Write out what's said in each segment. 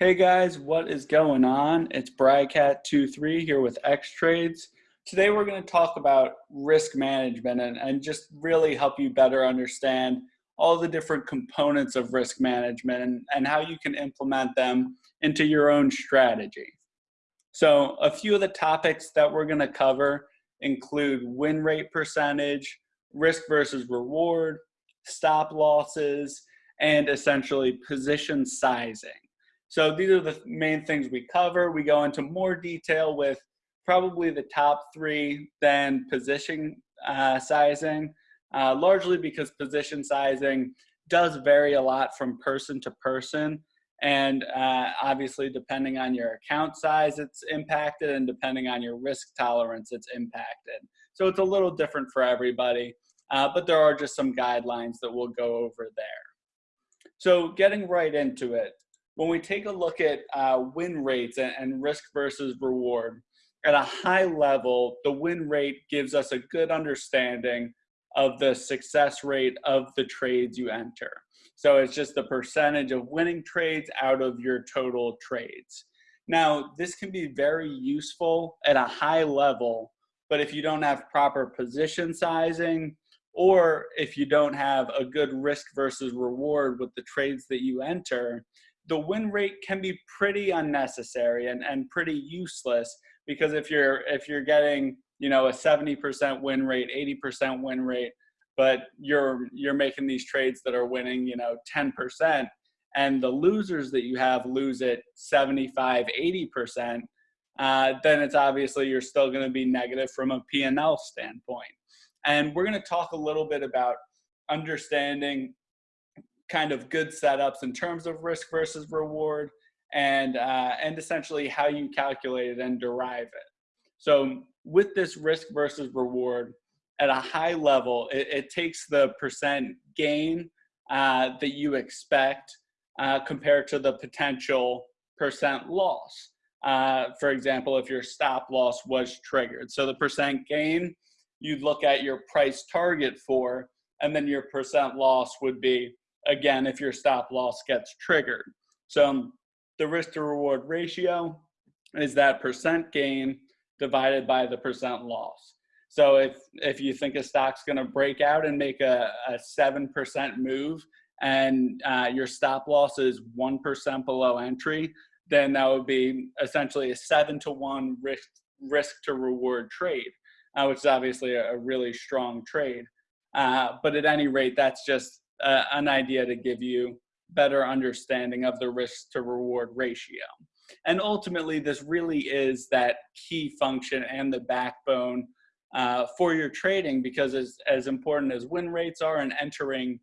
Hey guys, what is going on? It's Brycat23 here with X Trades. Today we're going to talk about risk management and, and just really help you better understand all the different components of risk management and, and how you can implement them into your own strategy. So a few of the topics that we're going to cover include win rate percentage, risk versus reward, stop losses, and essentially position sizing. So these are the main things we cover. We go into more detail with probably the top three, then position uh, sizing, uh, largely because position sizing does vary a lot from person to person. And uh, obviously, depending on your account size, it's impacted, and depending on your risk tolerance, it's impacted. So it's a little different for everybody, uh, but there are just some guidelines that we'll go over there. So getting right into it, when we take a look at uh, win rates and, and risk versus reward, at a high level, the win rate gives us a good understanding of the success rate of the trades you enter. So it's just the percentage of winning trades out of your total trades. Now, this can be very useful at a high level, but if you don't have proper position sizing, or if you don't have a good risk versus reward with the trades that you enter, the win rate can be pretty unnecessary and, and pretty useless because if you're if you're getting you know a 70% win rate 80% win rate but you're you're making these trades that are winning you know 10% and the losers that you have lose it 75 80% uh, then it's obviously you're still going to be negative from a p&l standpoint. And we're going to talk a little bit about understanding kind of good setups in terms of risk versus reward and uh, and essentially how you calculate it and derive it. So with this risk versus reward at a high level, it, it takes the percent gain uh, that you expect uh, compared to the potential percent loss. Uh, for example, if your stop loss was triggered. So the percent gain, you'd look at your price target for, and then your percent loss would be again, if your stop loss gets triggered. So the risk to reward ratio is that percent gain divided by the percent loss. So if, if you think a stock's gonna break out and make a, a 7% move and uh, your stop loss is 1% below entry, then that would be essentially a seven to one risk, risk to reward trade, uh, which is obviously a, a really strong trade. Uh, but at any rate, that's just uh, an idea to give you better understanding of the risk to reward ratio. And ultimately, this really is that key function and the backbone uh, for your trading because as, as important as win rates are and entering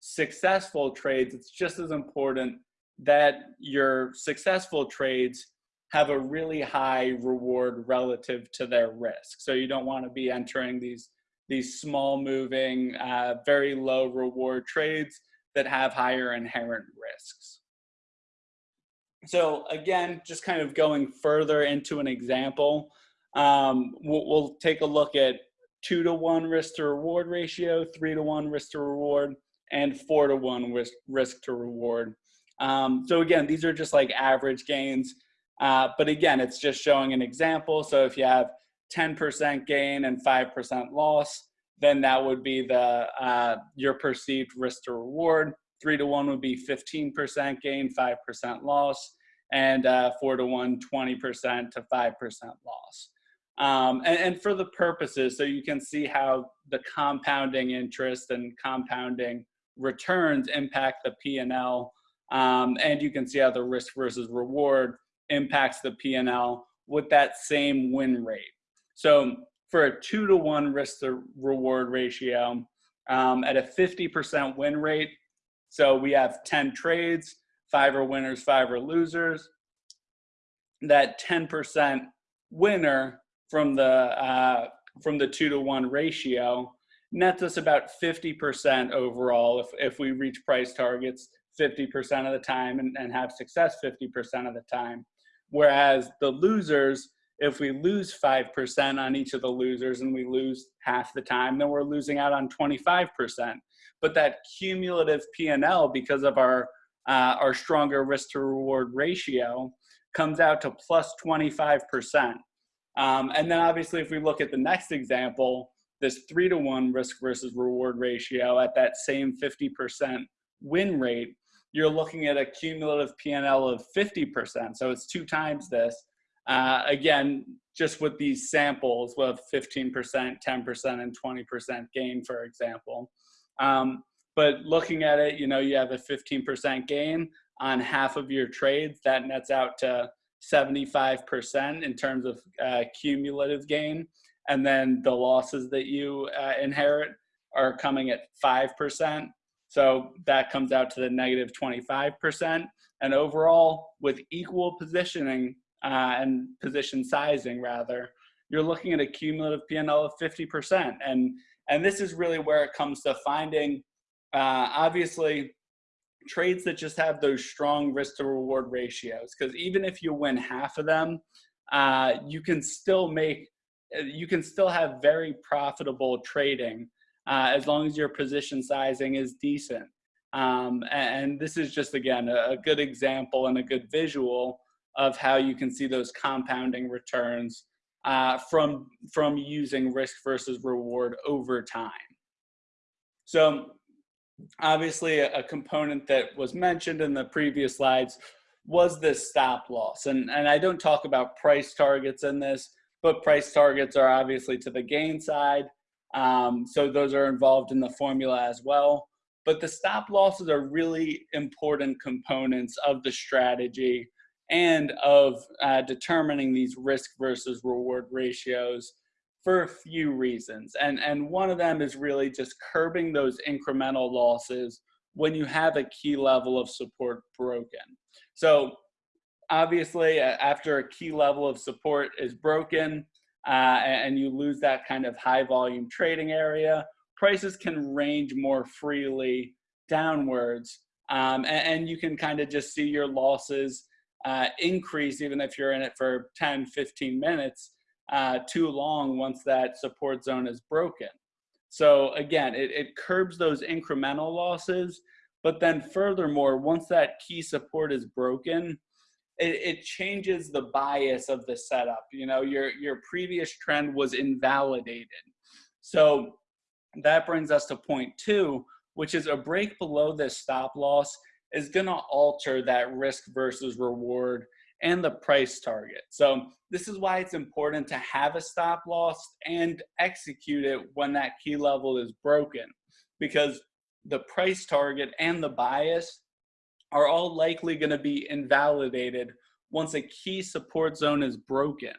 successful trades, it's just as important that your successful trades have a really high reward relative to their risk. So you don't want to be entering these these small moving, uh, very low reward trades that have higher inherent risks. So again, just kind of going further into an example, um, we'll, we'll, take a look at two to one risk to reward ratio, three to one risk to reward, and four to one risk, risk to reward. Um, so again, these are just like average gains. Uh, but again, it's just showing an example. So if you have 10% gain and 5% loss, then that would be the uh, your perceived risk to reward. Three to one would be 15% gain, 5% loss, and uh, four to one, 20% to 5% loss. Um, and, and, for the purposes, so you can see how the compounding interest and compounding returns impact the P&L, um, and you can see how the risk versus reward impacts the P&L with that same win rate. So for a two to one risk to reward ratio um, at a 50% win rate. So we have 10 trades, five are winners, five are losers. That 10% winner from the uh, from the two to one ratio nets us about 50% overall if, if we reach price targets 50% of the time and, and have success 50% of the time. Whereas the losers if we lose 5% on each of the losers and we lose half the time, then we're losing out on 25%. But that cumulative P&L because of our, uh, our stronger risk to reward ratio comes out to plus 25%. Um, and then obviously if we look at the next example, this three to one risk versus reward ratio at that same 50% win rate, you're looking at a cumulative PNL of 50%. So it's two times this. Uh, again, just with these samples with 15%, 10%, and 20% gain, for example. Um, but looking at it, you know, you have a 15% gain on half of your trades. That nets out to 75% in terms of uh, cumulative gain. And then the losses that you uh, inherit are coming at 5%. So that comes out to the negative 25%. And overall, with equal positioning uh, and position sizing, rather, you're looking at a cumulative PNL of 50%. And, and this is really where it comes to finding, uh, obviously, trades that just have those strong risk to reward ratios. Because even if you win half of them, uh, you can still make, you can still have very profitable trading uh, as long as your position sizing is decent. Um, and, and, this is just, again, a, a, good example and a good visual of how you can see those compounding returns uh, from, from using risk versus reward over time. So obviously a, component that was mentioned in the previous slides was this stop loss. And, and I don't talk about price targets in this, but price targets are obviously to the gain side. Um, so those are involved in the formula as well. But the stop losses are really important components of the strategy and of uh, determining these risk versus reward ratios for a few reasons. And, and one of them is really just curbing those incremental losses when you have a key level of support broken. So obviously after a key level of support is broken, uh, and you lose that kind of high volume trading area, prices can range more freely downwards. Um, and, and, you can kind of just see your losses uh, increase even if you're in it for 10, 15 minutes uh, too long once that support zone is broken. So again, it, it curbs those incremental losses, but then furthermore, once that key support is broken, it, it changes the bias of the setup. You know, your, your previous trend was invalidated. So that brings us to point two, which is a break below this stop loss is gonna alter that risk versus reward and the price target. So this is why it's important to have a stop loss and execute it when that key level is broken because the price target and the bias are all likely going to be invalidated once a key support zone is broken.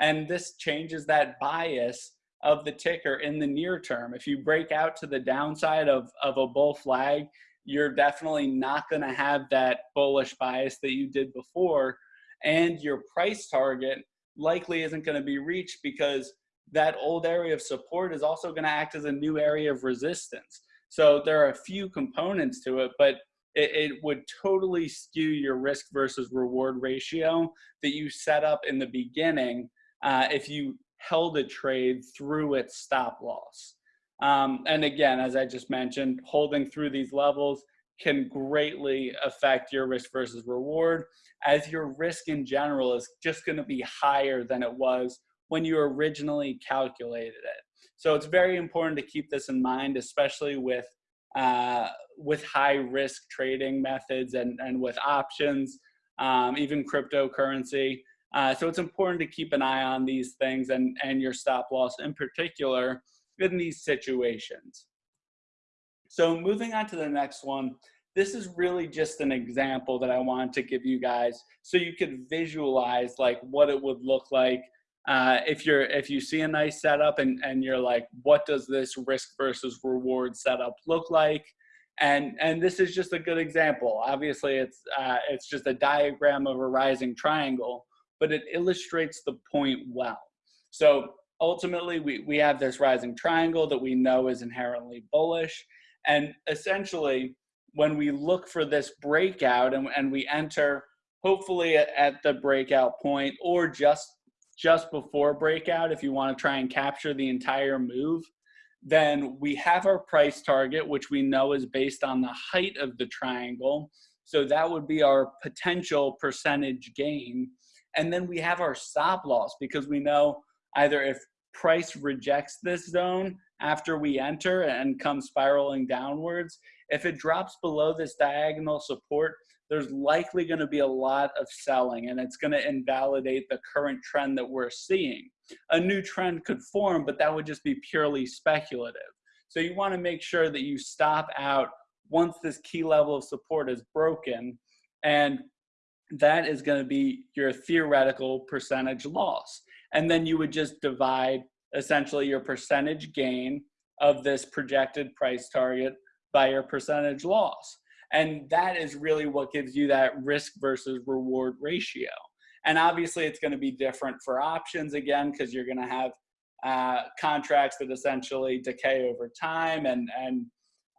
And this changes that bias of the ticker in the near term. If you break out to the downside of, of a bull flag, you're definitely not going to have that bullish bias that you did before. And your price target likely isn't going to be reached because that old area of support is also going to act as a new area of resistance. So there are a few components to it, but it, it, would totally skew your risk versus reward ratio that you set up in the beginning uh, if you held a trade through its stop loss. Um, and again, as I just mentioned, holding through these levels can greatly affect your risk versus reward as your risk in general is just going to be higher than it was when you originally calculated it. So it's very important to keep this in mind, especially with uh, with high risk trading methods and, and with options, um, even cryptocurrency. Uh, so it's important to keep an eye on these things and, and your stop loss in particular in these situations. So moving on to the next one, this is really just an example that I wanted to give you guys so you could visualize like what it would look like uh, if you're if you see a nice setup and and you're like what does this risk versus reward setup look like? And and this is just a good example. Obviously it's uh, it's just a diagram of a rising triangle but it illustrates the point well. So ultimately we, we have this rising triangle that we know is inherently bullish and essentially when we look for this breakout and, and we enter hopefully at, at the breakout point or just just before breakout, if you want to try and capture the entire move, then we have our price target, which we know is based on the height of the triangle. So that would be our potential percentage gain. And then we have our stop loss because we know either if price rejects this zone after we enter and comes spiraling downwards, if it drops below this diagonal support, there's likely going to be a lot of selling and it's going to invalidate the current trend that we're seeing. A new trend could form, but that would just be purely speculative. So you want to make sure that you stop out once this key level of support is broken and that is going to be your theoretical percentage loss. And then you would just divide essentially your percentage gain of this projected price target by your percentage loss. And that is really what gives you that risk versus reward ratio. And obviously, it's going to be different for options again, because you're going to have uh, contracts that essentially decay over time, and and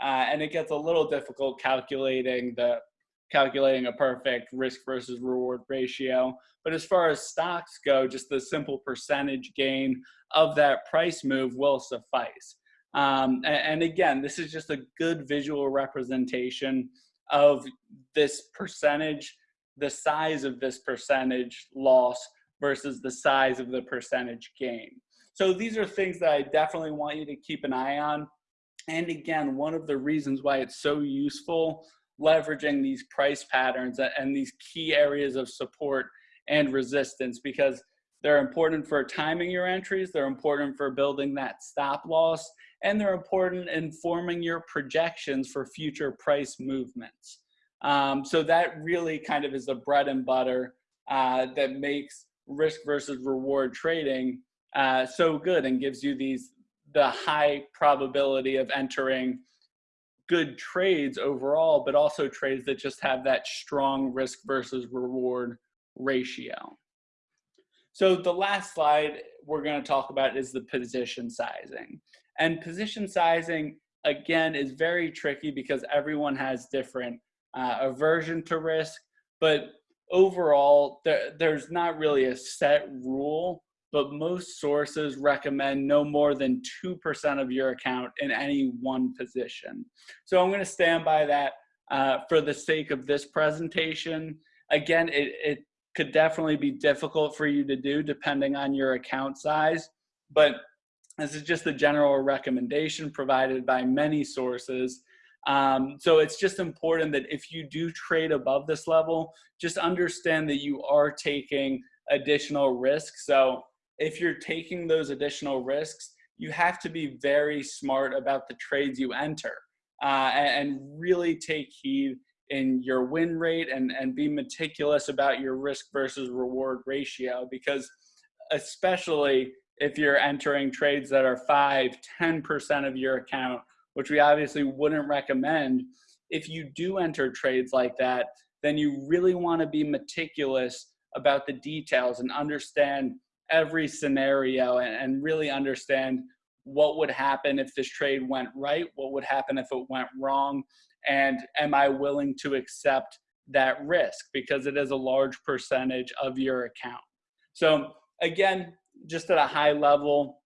uh, and it gets a little difficult calculating the calculating a perfect risk versus reward ratio. But as far as stocks go, just the simple percentage gain of that price move will suffice. Um, and, and, again, this is just a good visual representation of this percentage, the size of this percentage loss versus the size of the percentage gain. So these are things that I definitely want you to keep an eye on. And again, one of the reasons why it's so useful leveraging these price patterns and these key areas of support and resistance because they're important for timing your entries, they're important for building that stop loss, and they're important in forming your projections for future price movements. Um, so that really kind of is the bread and butter uh, that makes risk versus reward trading uh, so good and gives you these the high probability of entering good trades overall, but also trades that just have that strong risk versus reward ratio. So the last slide we're going to talk about is the position sizing. And position sizing, again, is very tricky because everyone has different uh, aversion to risk. But overall, there, there's not really a set rule, but most sources recommend no more than 2% of your account in any one position. So I'm going to stand by that uh, for the sake of this presentation. Again, it, it could definitely be difficult for you to do depending on your account size, but this is just a general recommendation provided by many sources. Um, so it's just important that if you do trade above this level, just understand that you are taking additional risk. So if you're taking those additional risks, you have to be very smart about the trades you enter uh, and really take heed in your win rate and, and be meticulous about your risk versus reward ratio because especially if you're entering trades that are 5 10% of your account which we obviously wouldn't recommend if you do enter trades like that then you really want to be meticulous about the details and understand every scenario and, and really understand what would happen if this trade went right what would happen if it went wrong and am I willing to accept that risk because it is a large percentage of your account. So again, just at a high level,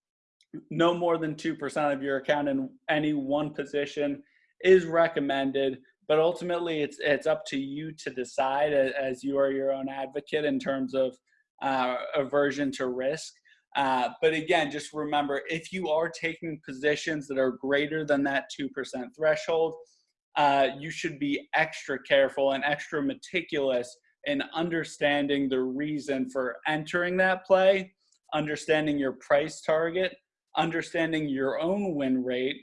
no more than 2% of your account in any one position is recommended, but ultimately it's, it's up to you to decide as you are your own advocate in terms of uh, aversion to risk. Uh, but again, just remember, if you are taking positions that are greater than that 2% threshold, uh, you should be extra careful and extra meticulous in understanding the reason for entering that play, understanding your price target, understanding your own win rate,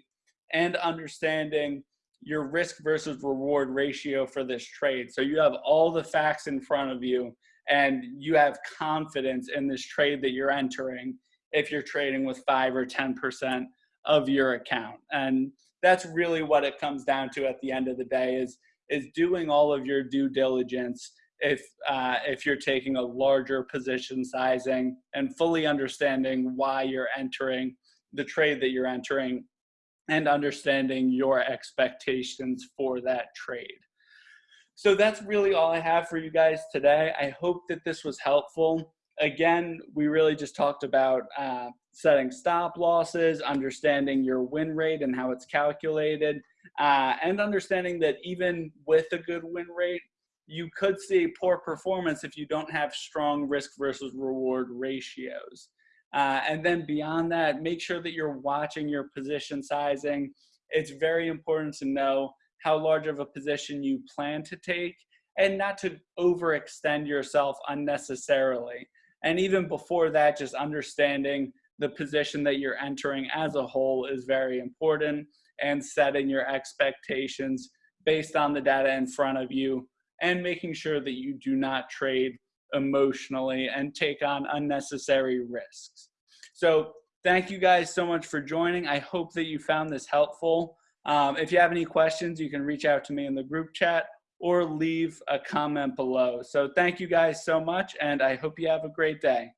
and understanding your risk versus reward ratio for this trade. So you have all the facts in front of you and you have confidence in this trade that you're entering if you're trading with 5 or 10% of your account. And that's really what it comes down to at the end of the day is is doing all of your due diligence if uh, if you're taking a larger position sizing and fully understanding why you're entering the trade that you're entering and understanding your expectations for that trade. So that's really all I have for you guys today. I hope that this was helpful. again, we really just talked about uh, setting stop losses, understanding your win rate and how it's calculated, uh, and understanding that even with a good win rate, you could see poor performance if you don't have strong risk versus reward ratios. Uh, and then beyond that, make sure that you're watching your position sizing. It's very important to know how large of a position you plan to take and not to overextend yourself unnecessarily. And even before that, just understanding the position that you're entering as a whole is very important and setting your expectations based on the data in front of you and making sure that you do not trade emotionally and take on unnecessary risks. So thank you guys so much for joining. I hope that you found this helpful. Um, if you have any questions, you can reach out to me in the group chat or leave a comment below. So thank you guys so much, and I hope you have a great day.